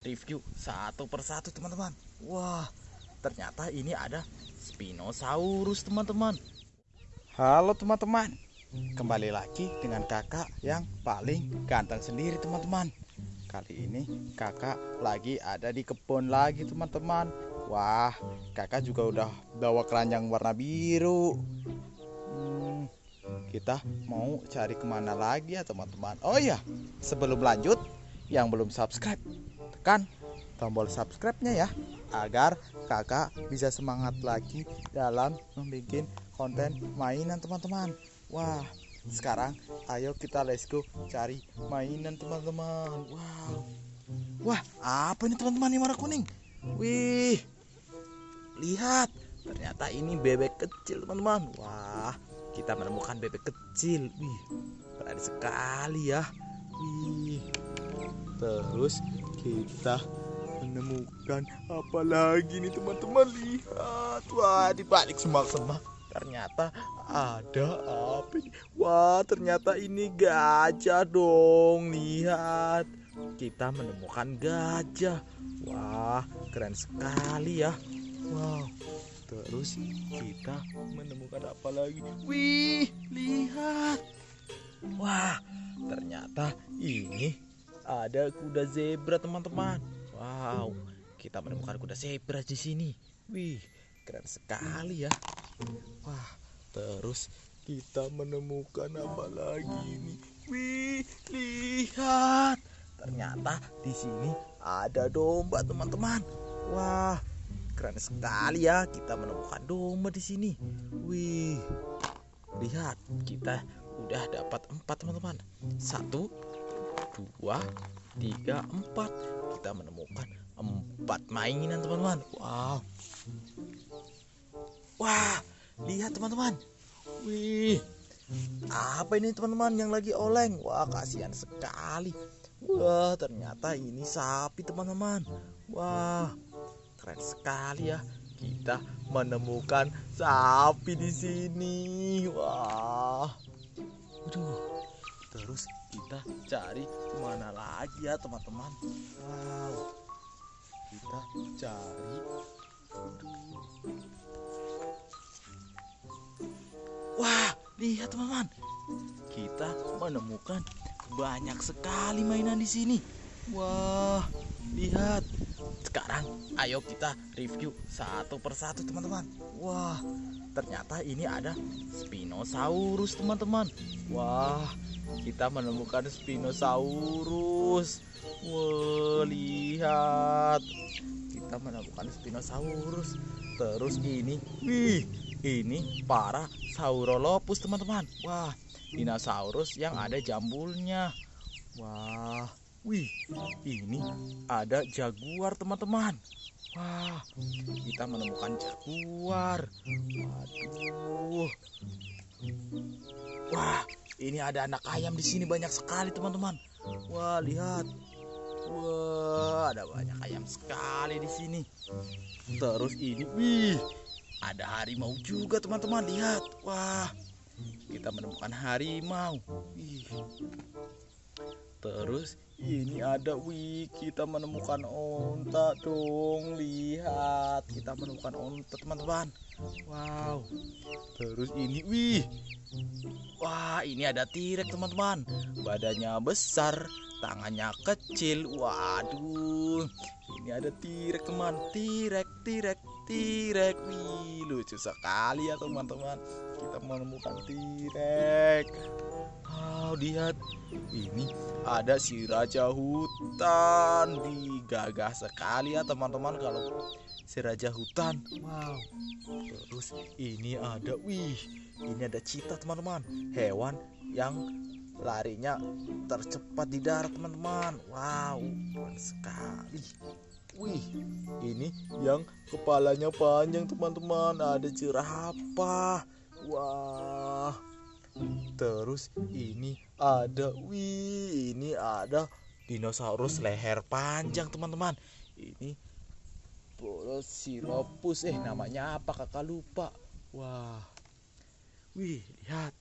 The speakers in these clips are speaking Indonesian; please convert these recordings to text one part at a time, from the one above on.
review satu persatu teman-teman. Wah, ternyata ini ada Spinosaurus teman-teman. Halo teman-teman, kembali lagi dengan kakak yang paling ganteng sendiri teman-teman. Kali ini kakak lagi ada di kebun lagi teman-teman. Wah, kakak juga udah bawa keranjang warna biru. Hmm, kita mau cari ke mana lagi ya teman-teman? Oh iya, sebelum lanjut, yang belum subscribe tekan tombol subscribe-nya ya agar kakak bisa semangat lagi dalam membuat konten mainan teman-teman. Wah sekarang ayo kita let's go cari mainan teman-teman. Wow. Wah apa ini teman-teman yang warna kuning? Wih lihat. Ternyata ini bebek kecil teman-teman. Wah kita menemukan bebek kecil. Wih berani sekali ya. Wih. Terus kita menemukan apa lagi nih teman-teman? Lihat. Wah di balik semak-semak ternyata ada apa ini? Wah ternyata ini gajah dong. Lihat. Kita menemukan gajah. Wah keren sekali ya. Wow. Terus kita menemukan apa lagi? Wih lihat. Wah ternyata ini ada kuda zebra teman-teman. Wow, kita menemukan kuda zebra di sini. Wih, keren sekali ya. Wah, terus kita menemukan apa lagi ini? Wih, lihat. Ternyata di sini ada domba teman-teman. Wah, keren sekali ya. Kita menemukan domba di sini. Wih, lihat kita udah dapat empat teman-teman. Satu, dua, tiga, empat. Kita menemukan empat mainan teman-teman. Wow. Wah, lihat teman-teman. Wih, apa ini teman-teman yang lagi oleng? Wah, kasihan sekali. Wah, ternyata ini sapi teman-teman. Wah, keren sekali ya. Kita menemukan sapi di sini. Wah. Waduh. Terus kita cari ke mana lagi ya teman-teman? Wow. Kita cari. Wah lihat teman-teman. Kita menemukan banyak sekali mainan di sini. Wah lihat. Sekarang ayo kita review satu persatu teman-teman. Wah ternyata ini ada Spinosaurus teman-teman. Wah kita menemukan Spinosaurus. Wah, lihat. Kita menemukan Spinosaurus. Terus ini, wih, ini para Saurolopus, teman-teman. Wah, dinosaurus yang ada jambulnya. Wah, wih, ini ada jaguar, teman-teman. Wah, kita menemukan jaguar. Waduh. Wah, ini ada anak ayam di sini banyak sekali teman-teman. Wah lihat. Wah ada banyak ayam sekali di sini. Terus ini, wih, ada harimau juga teman-teman. Lihat, wah, kita menemukan harimau. Wih. Terus? Ini ada wih kita menemukan onta dong. Lihat kita menemukan onta teman-teman. Wow. Terus ini wih. Wah ini ada tirek teman-teman. Badannya besar tangannya kecil. Waduh. Ini ada tirek teman. Tirek tirek tirek wih lucu sekali ya teman-teman. Kita menemukan tirek wow lihat ini ada si raja hutan. Digagah sekali ya teman-teman kalau si raja hutan. Wow. Terus ini ada wih ini ada cita teman-teman. Hewan yang larinya tercepat di darat teman-teman. Wow keren sekali. Wih ini yang kepalanya panjang teman-teman. Ada jerapah. Wah Terus ini ada wih, ini ada dinosaurus leher panjang, teman-teman. Ini Velociraptor eh namanya apa kakak lupa. Wah. Wih, lihat.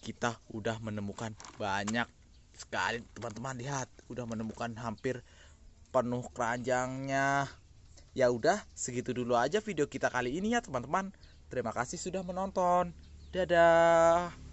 Kita udah menemukan banyak sekali teman-teman lihat, udah menemukan hampir penuh keranjangnya. Ya udah, segitu dulu aja video kita kali ini ya teman-teman. Terima kasih sudah menonton. Dadah.